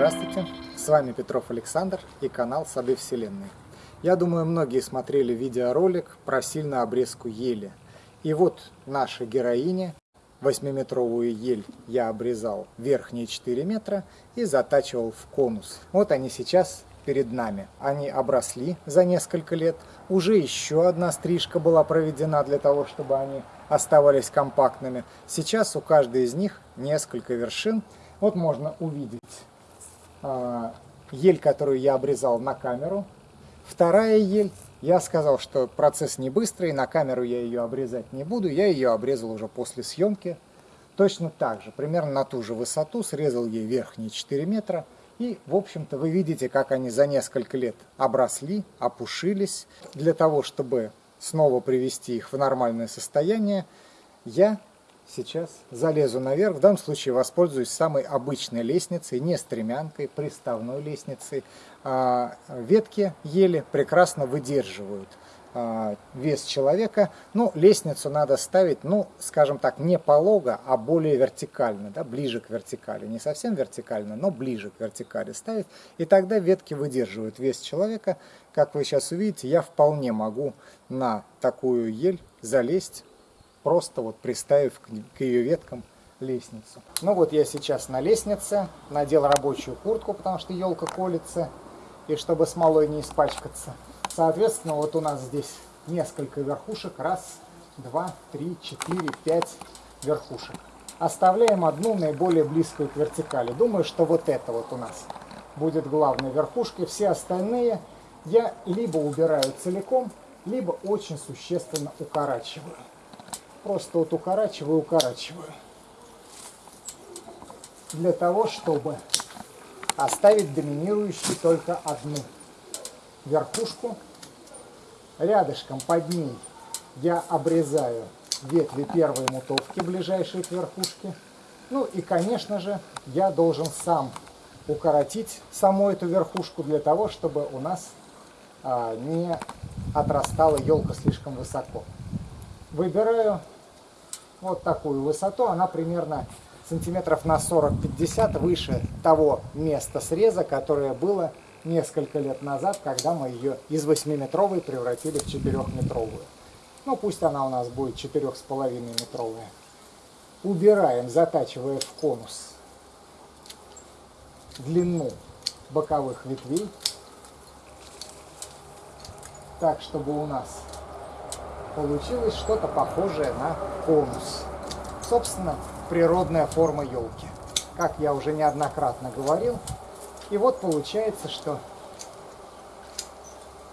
Здравствуйте, с вами Петров Александр и канал Сады Вселенной. Я думаю, многие смотрели видеоролик про сильную обрезку ели. И вот наша героиня, 8-метровую ель я обрезал верхние 4 метра и затачивал в конус. Вот они сейчас перед нами. Они обросли за несколько лет. Уже еще одна стрижка была проведена для того, чтобы они оставались компактными. Сейчас у каждой из них несколько вершин. Вот можно увидеть ель, которую я обрезал на камеру. Вторая ель, я сказал, что процесс не быстрый, на камеру я ее обрезать не буду. Я ее обрезал уже после съемки. Точно так же, примерно на ту же высоту, срезал ей верхние 4 метра. И, в общем-то, вы видите, как они за несколько лет обросли, опушились. Для того, чтобы снова привести их в нормальное состояние, я сейчас залезу наверх. В данном случае воспользуюсь самой обычной лестницей, не стремянкой, приставной лестницей. А, ветки ели прекрасно выдерживают а, вес человека. Ну, лестницу надо ставить, ну, скажем так, не полого, а более вертикально, да, ближе к вертикали. Не совсем вертикально, но ближе к вертикали ставить. И тогда ветки выдерживают вес человека. Как вы сейчас увидите, я вполне могу на такую ель залезть, просто вот приставив к ее веткам лестницу. Ну вот я сейчас на лестнице, надел рабочую куртку, потому что елка колется, и чтобы смолой не испачкаться. Соответственно, вот у нас здесь несколько верхушек. Раз, два, три, четыре, пять верхушек. Оставляем одну наиболее близкую к вертикали. Думаю, что вот это вот у нас будет главной верхушкой. Все остальные я либо убираю целиком, либо очень существенно укорачиваю. Просто вот укорачиваю, укорачиваю. Для того, чтобы оставить доминирующей только одну верхушку. Рядышком под ней я обрезаю ветви первой мутовки, ближайшие к верхушке. Ну и, конечно же, я должен сам укоротить саму эту верхушку для того, чтобы у нас а, не отрастала елка слишком высоко. Выбираю вот такую высоту, она примерно сантиметров на 40-50 выше того места среза, которое было несколько лет назад, когда мы ее из 8-метровой превратили в 4-метровую. Ну, пусть она у нас будет 4,5-метровая. Убираем, затачивая в конус длину боковых ветвей, так, чтобы у нас получилось что-то похожее на конус. Собственно, природная форма елки. Как я уже неоднократно говорил, и вот получается, что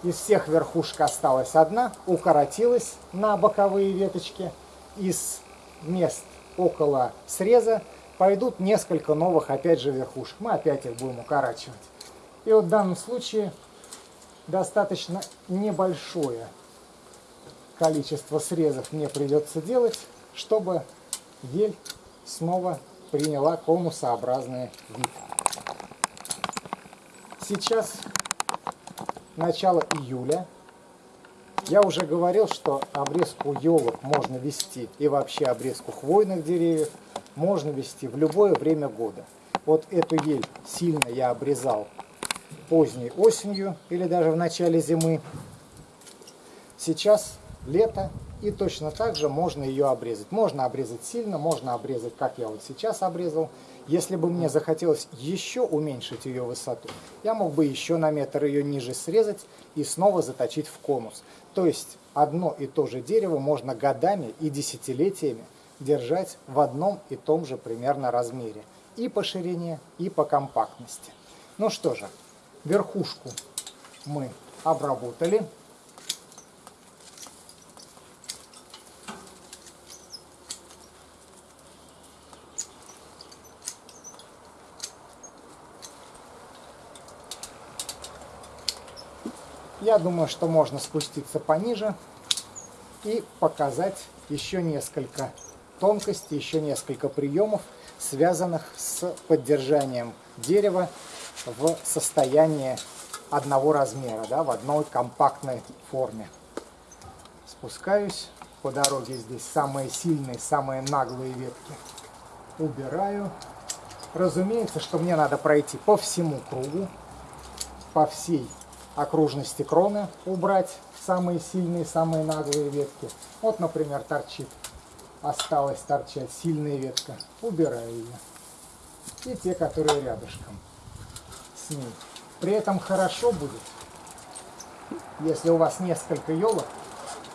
из всех верхушек осталась одна, укоротилась на боковые веточки. Из мест около среза пойдут несколько новых, опять же, верхушек. Мы опять их будем укорачивать. И вот в данном случае достаточно небольшое количество срезов мне придется делать, чтобы ель снова приняла конусообразный вид. Сейчас начало июля. Я уже говорил, что обрезку елок можно вести и вообще обрезку хвойных деревьев можно вести в любое время года. Вот эту ель сильно я обрезал поздней осенью или даже в начале зимы. Сейчас лето и точно так же можно ее обрезать. Можно обрезать сильно, можно обрезать, как я вот сейчас обрезал. Если бы мне захотелось еще уменьшить ее высоту, я мог бы еще на метр ее ниже срезать и снова заточить в конус. То есть одно и то же дерево можно годами и десятилетиями держать в одном и том же примерно размере. И по ширине, и по компактности. Ну что же, верхушку мы обработали. Я думаю, что можно спуститься пониже и показать еще несколько тонкостей, еще несколько приемов, связанных с поддержанием дерева в состоянии одного размера, да, в одной компактной форме. Спускаюсь по дороге, здесь самые сильные, самые наглые ветки убираю Разумеется, что мне надо пройти по всему кругу, по всей окружности кроны убрать самые сильные, самые наглые ветки. Вот, например, торчит, осталась торчать сильная ветка, убираю ее. И те, которые рядышком с ней. При этом хорошо будет, если у вас несколько елок,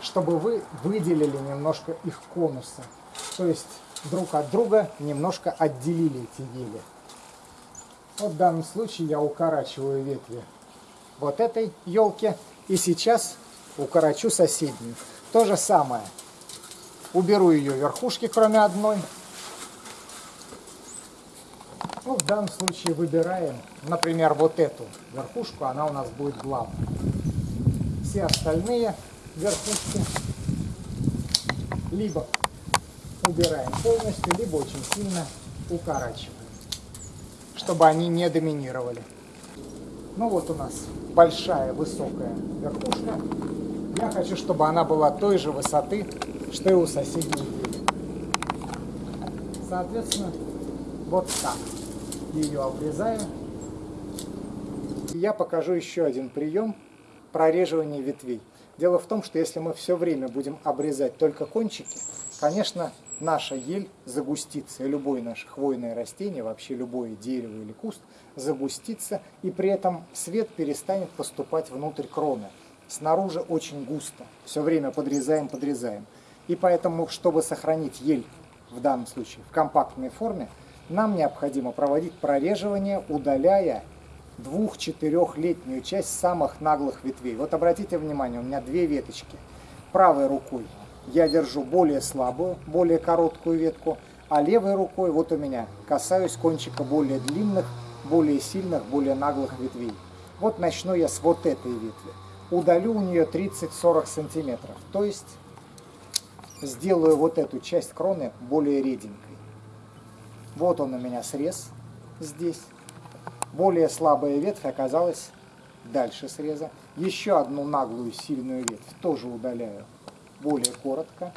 чтобы вы выделили немножко их конусы. То есть друг от друга немножко отделили эти ели. Вот в данном случае я укорачиваю ветви вот этой елки и сейчас укорочу соседнюю. То же самое. Уберу ее верхушки, кроме одной. Ну, в данном случае выбираем, например, вот эту верхушку, она у нас будет главной. Все остальные верхушки либо убираем полностью, либо очень сильно укорачиваем, чтобы они не доминировали. Ну вот у нас большая высокая верхушка. Я хочу, чтобы она была той же высоты, что и у соседней двери. Соответственно, вот так ее обрезаю. Я покажу еще один прием прореживания ветвей. Дело в том, что если мы все время будем обрезать только кончики, конечно, наша ель загустится, и любое наше хвойное растение, вообще любое дерево или куст загустится, и при этом свет перестанет поступать внутрь кроны. Снаружи очень густо, все время подрезаем, подрезаем. И поэтому, чтобы сохранить ель в данном случае в компактной форме, нам необходимо проводить прореживание, удаляя двух-четырехлетнюю часть самых наглых ветвей. Вот обратите внимание, у меня две веточки. Правой рукой я держу более слабую, более короткую ветку, а левой рукой вот у меня касаюсь кончика более длинных, более сильных, более наглых ветвей. Вот начну я с вот этой ветви. Удалю у нее 30-40 сантиметров, то есть сделаю вот эту часть кроны более реденькой. Вот он у меня срез здесь. Более слабая ветвь оказалась дальше среза. Еще одну наглую сильную ветвь тоже удаляю более коротко.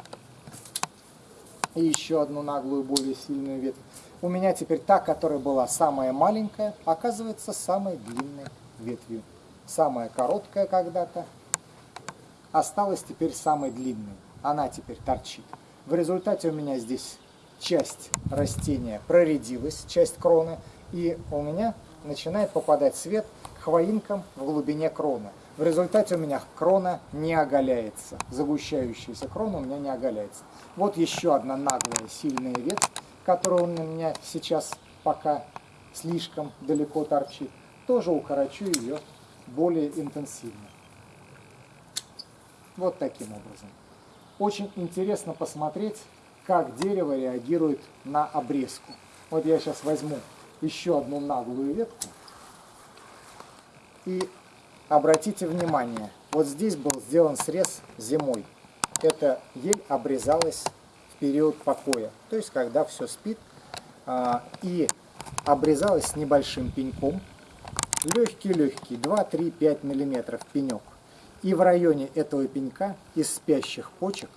И еще одну наглую, более сильную ветвь. У меня теперь та, которая была самая маленькая, оказывается самой длинной ветвью. Самая короткая когда-то осталась теперь самой длинной. Она теперь торчит. В результате у меня здесь часть растения проредилась, часть кроны, и у меня начинает попадать свет хвоинкам в глубине кроны. В результате у меня крона не оголяется. Загущающаяся крона у меня не оголяется. Вот еще одна наглая сильная ветвь, которая у меня сейчас пока слишком далеко торчит. Тоже укорочу ее более интенсивно. Вот таким образом. Очень интересно посмотреть, как дерево реагирует на обрезку. Вот я сейчас возьму еще одну наглую ветку и Обратите внимание, вот здесь был сделан срез зимой. Эта ель обрезалась в период покоя, то есть когда все спит, а, и обрезалась с небольшим пеньком, легкий-легкий, 2-3-5 мм пенек. И в районе этого пенька из спящих почек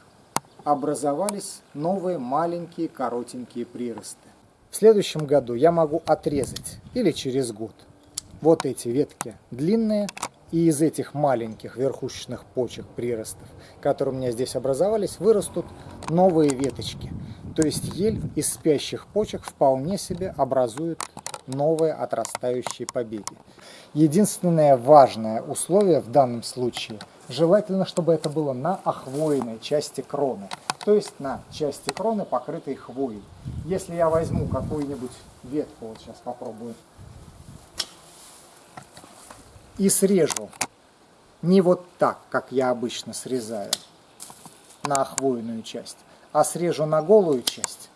образовались новые маленькие коротенькие приросты. В следующем году я могу отрезать, или через год, вот эти ветки длинные, и из этих маленьких верхушечных почек приростов, которые у меня здесь образовались, вырастут новые веточки. То есть ель из спящих почек вполне себе образует новые отрастающие побеги. Единственное важное условие в данном случае, желательно, чтобы это было на охвоенной части кроны, то есть на части кроны, покрытой хвоей. Если я возьму какую-нибудь ветку, вот сейчас попробую и срежу. Не вот так, как я обычно срезаю на хвойную часть, а срежу на голую часть,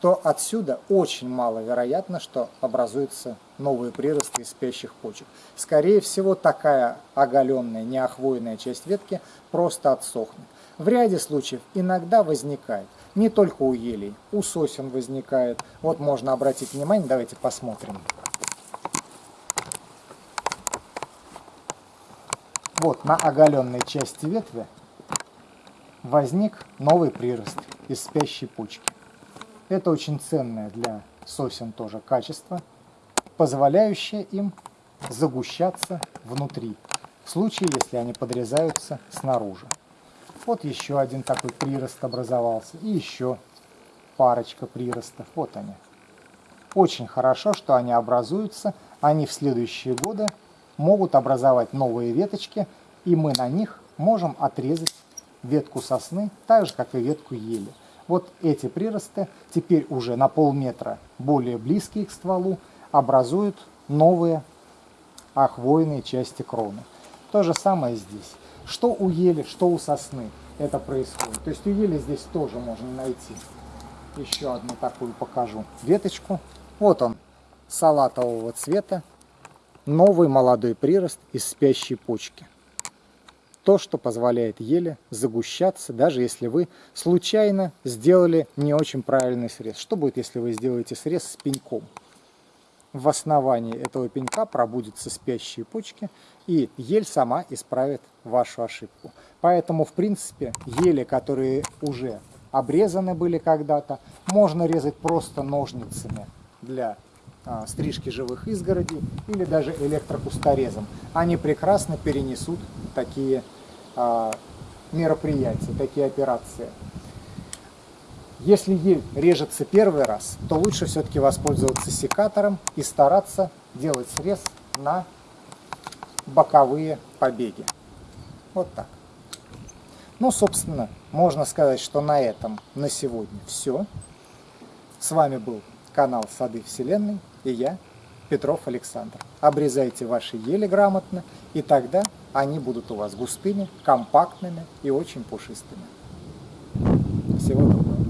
то отсюда очень маловероятно, что образуются новые приросты из спящих почек. Скорее всего, такая оголенная, неохвойная часть ветки просто отсохнет. В ряде случаев иногда возникает, не только у елей, у сосен возникает. Вот можно обратить внимание, давайте посмотрим. Вот на оголенной части ветви возник новый прирост из спящей почки. Это очень ценная для сосен тоже качество, позволяющее им загущаться внутри, в случае, если они подрезаются снаружи. Вот еще один такой прирост образовался, и еще парочка приростов, вот они. Очень хорошо, что они образуются, они в следующие годы могут образовать новые веточки, и мы на них можем отрезать ветку сосны, так же, как и ветку ели. Вот эти приросты, теперь уже на полметра более близкие к стволу, образуют новые хвойные части кроны. То же самое здесь. Что у ели, что у сосны это происходит. То есть у ели здесь тоже можно найти. Еще одну такую покажу веточку. Вот он, салатового цвета, новый молодой прирост из спящей почки то, что позволяет еле загущаться, даже если вы случайно сделали не очень правильный срез. Что будет, если вы сделаете срез с пеньком? В основании этого пенька пробудятся спящие почки, и ель сама исправит вашу ошибку. Поэтому, в принципе, ели, которые уже обрезаны были когда-то, можно резать просто ножницами для стрижки живых изгородей или даже электрокусторезом. Они прекрасно перенесут такие а, мероприятия, такие операции. Если ель режется первый раз, то лучше все-таки воспользоваться секатором и стараться делать срез на боковые побеги. Вот так. Ну, собственно, можно сказать, что на этом на сегодня все. С вами был канал Сады Вселенной и я, Петров Александр. Обрезайте ваши ели грамотно, и тогда они будут у вас густыми, компактными и очень пушистыми. Всего доброго.